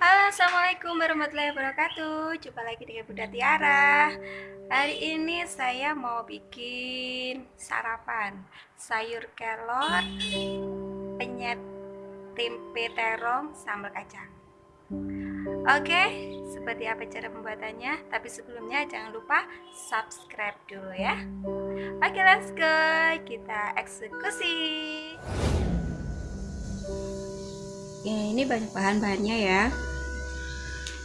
Halo, Assalamualaikum warahmatullahi wabarakatuh. Jumpa lagi dengan Bunda Tiara. Hari ini saya mau bikin sarapan Sayur kelor Penyet tempe terong sambal kacang. Oke, seperti apa cara pembuatannya? Tapi sebelumnya jangan lupa subscribe dulu ya. Oke, let's go. Kita eksekusi. Ya, ini banyak bahan-bahannya ya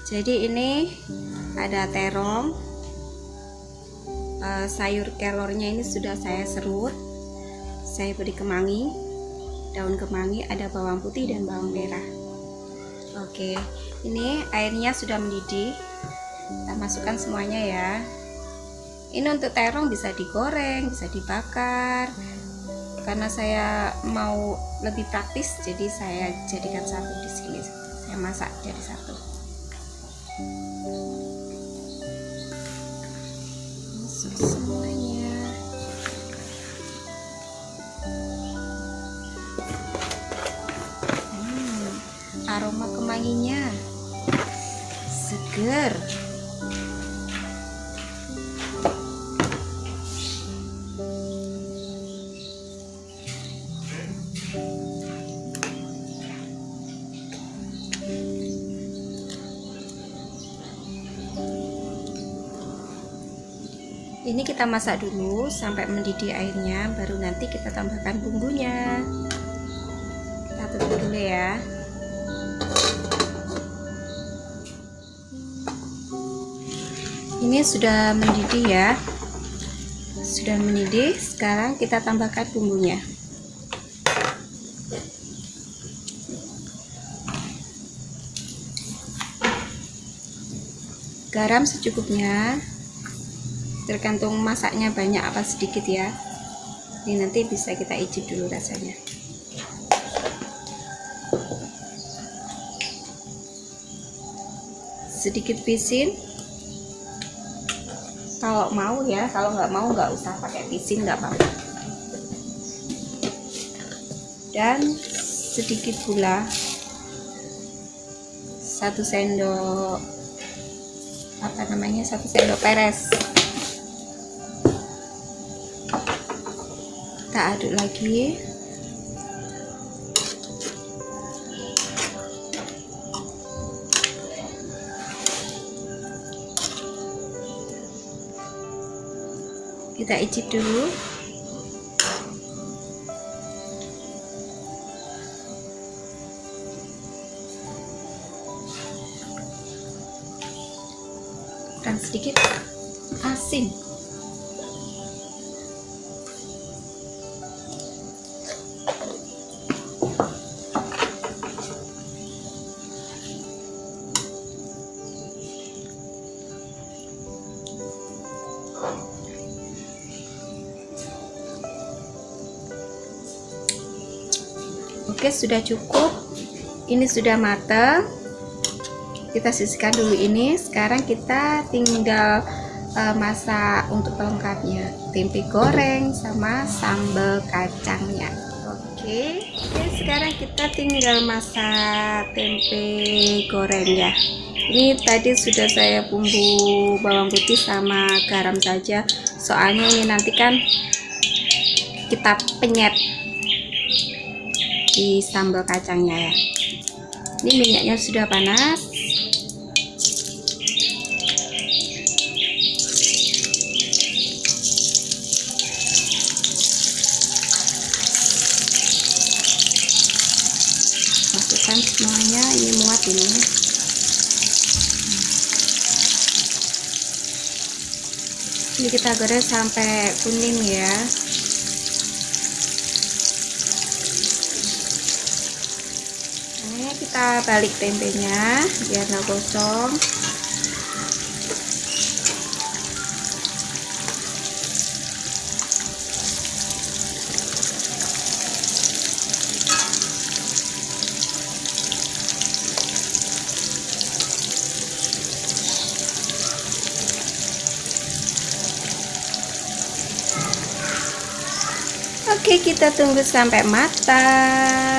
jadi ini ada terong. Uh, sayur kelornya ini sudah saya serut. Saya beri kemangi daun kemangi ada bawang putih dan bawang merah. Oke ini airnya sudah mendidih. Kita masukkan semuanya ya. Ini untuk terong bisa digoreng bisa dibakar. Karena saya mau lebih praktis jadi saya jadikan satu di sini. Saya masak jadi satu masuk semuanya. Hmm, aroma kemanginya seger ini kita masak dulu sampai mendidih airnya baru nanti kita tambahkan bumbunya. Kita tutup dulu ya. Ini sudah mendidih ya. Sudah mendidih sekarang kita tambahkan bumbunya. Garam secukupnya tergantung masaknya banyak apa sedikit ya. Ini nanti bisa kita icip dulu rasanya. Sedikit pisin. Kalau mau ya kalau nggak mau nggak usah pakai pisin nggak apa-apa. Dan sedikit gula. Satu sendok apa namanya satu sendok peres kita aduk lagi kita icip dulu. Dan sedikit. Asin Oke sudah cukup. Ini sudah matang. Kita sisihkan dulu ini. Sekarang kita tinggal uh, masak untuk pelengkapnya. Tempe goreng sama sambal kacangnya. Oke. Oke sekarang kita tinggal masak tempe goreng ya. Ini tadi sudah saya bumbu bawang putih sama garam saja. Soalnya ini nanti kan kita penyet di sambal kacangnya ya. Ini minyaknya sudah panas. Masukkan semuanya ini muat ini. Ini kita goreng sampai kuning ya kita balik tempenya biar nggak gosong. Oke kita tunggu sampai matang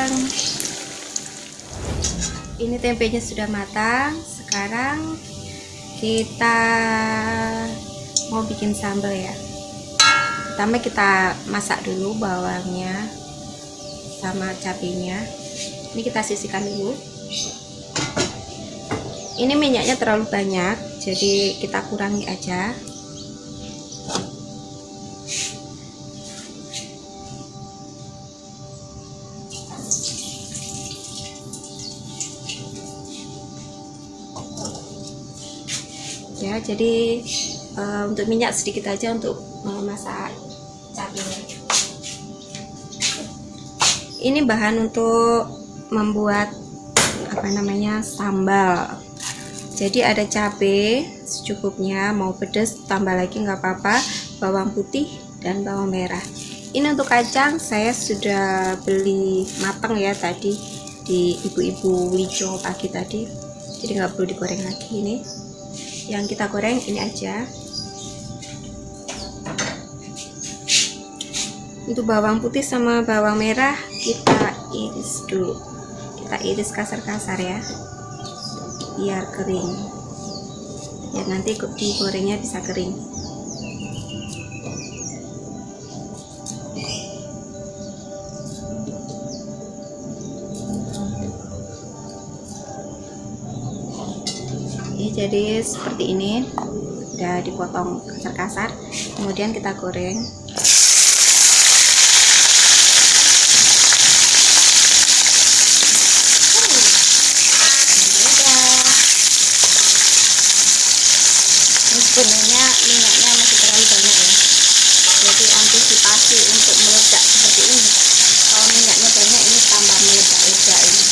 ini tempenya sudah matang. Sekarang kita mau bikin sambal ya. Pertama kita masak dulu bawangnya sama cabenya. Ini kita sisihkan dulu. Ini minyaknya terlalu banyak jadi kita kurangi aja jadi uh, untuk minyak sedikit aja untuk memasak cabenya. Ini bahan untuk membuat apa namanya sambal. Jadi ada cabai secukupnya mau pedas tambah lagi nggak apa-apa. Bawang putih dan bawang merah. Ini untuk kacang saya sudah beli matang ya tadi di ibu-ibu wijo pagi tadi. Jadi nggak perlu digoreng lagi ini yang kita goreng ini aja. Untuk bawang putih sama bawang merah kita iris dulu. Kita iris kasar-kasar ya biar kering. Ya nanti digorengnya bisa kering jadi seperti ini. Udah dipotong kasar-kasar. Kemudian kita goreng sebenarnya minyaknya masih terlalu banyak ya jadi antisipasi untuk meledak seperti ini kalau minyaknya banyak ini tambah meledak-ledak ini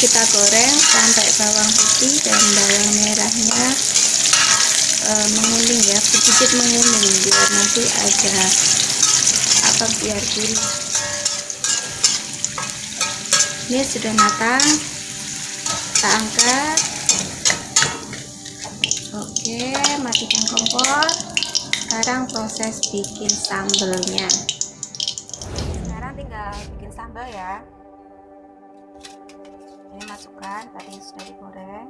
kita goreng sampai bawang putih dan bawang merahnya e, menguning ya sedikit menguning biar nanti ada apa biar gurih. Ini sudah matang kita angkat. Oke matikan kompor. Sekarang proses bikin sambelnya masukkan tadi sudah digoreng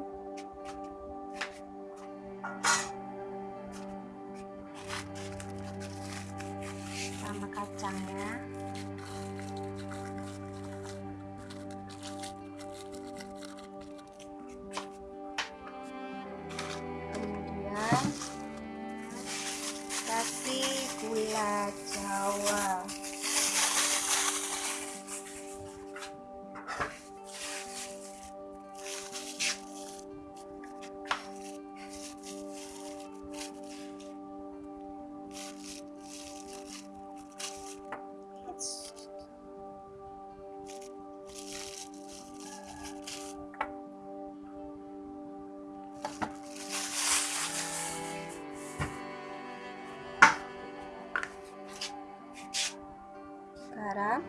garam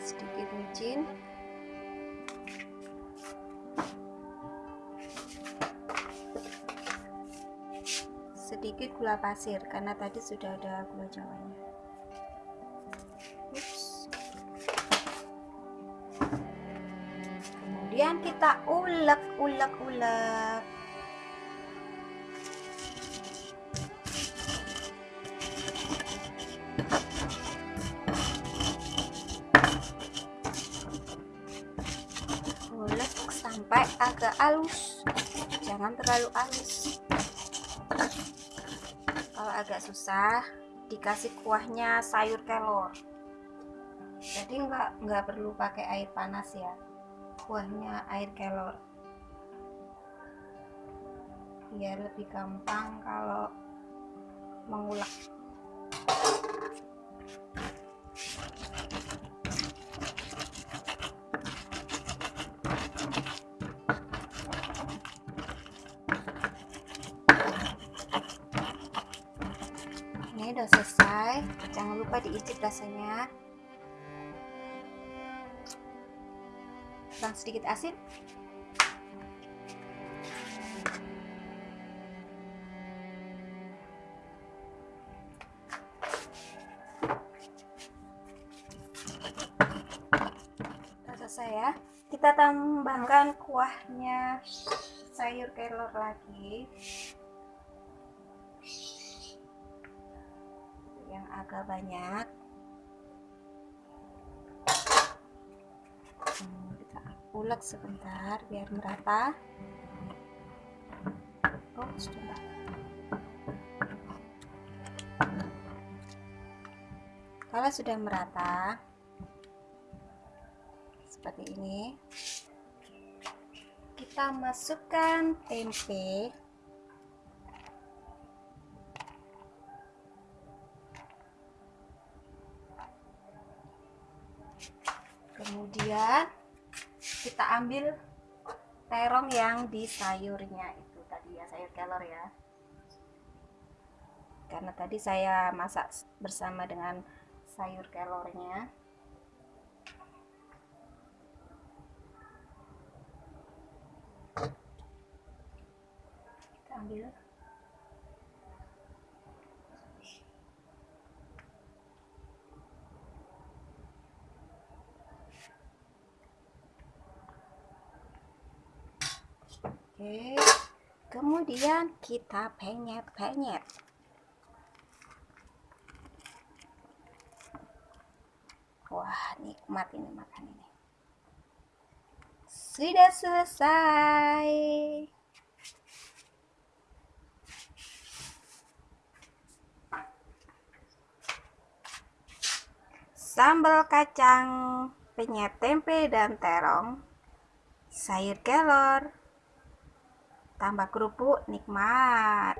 sedikit micin sedikit gula pasir karena tadi sudah ada gula jawanya. Kemudian kita ulek ulek ulek sampai agak halus. Jangan terlalu halus. Kalau agak susah dikasih kuahnya sayur kelor jadi nggak nggak perlu pakai air panas ya. Kuahnya air kelor biar lebih gampang kalau mengulek diicip rasanya. Kurang sedikit asin. Selesai ya. Kita tambahkan kuahnya sayur kelor lagi agak banyak. Kita ulek sebentar biar merata oh kalau sudah merata seperti ini kita masukkan tempe kemudian kita ambil terong yang di sayurnya itu tadi ya sayur kelor ya. Karena tadi saya masak bersama dengan sayur kelornya. Kita ambil Oke, kemudian kita penyet-penyet. Wah, nikmat ini makan ini. Sudah selesai. Sambal kacang, penyet tempe dan terong, sayur kelor, tambah kerupuk nikmat.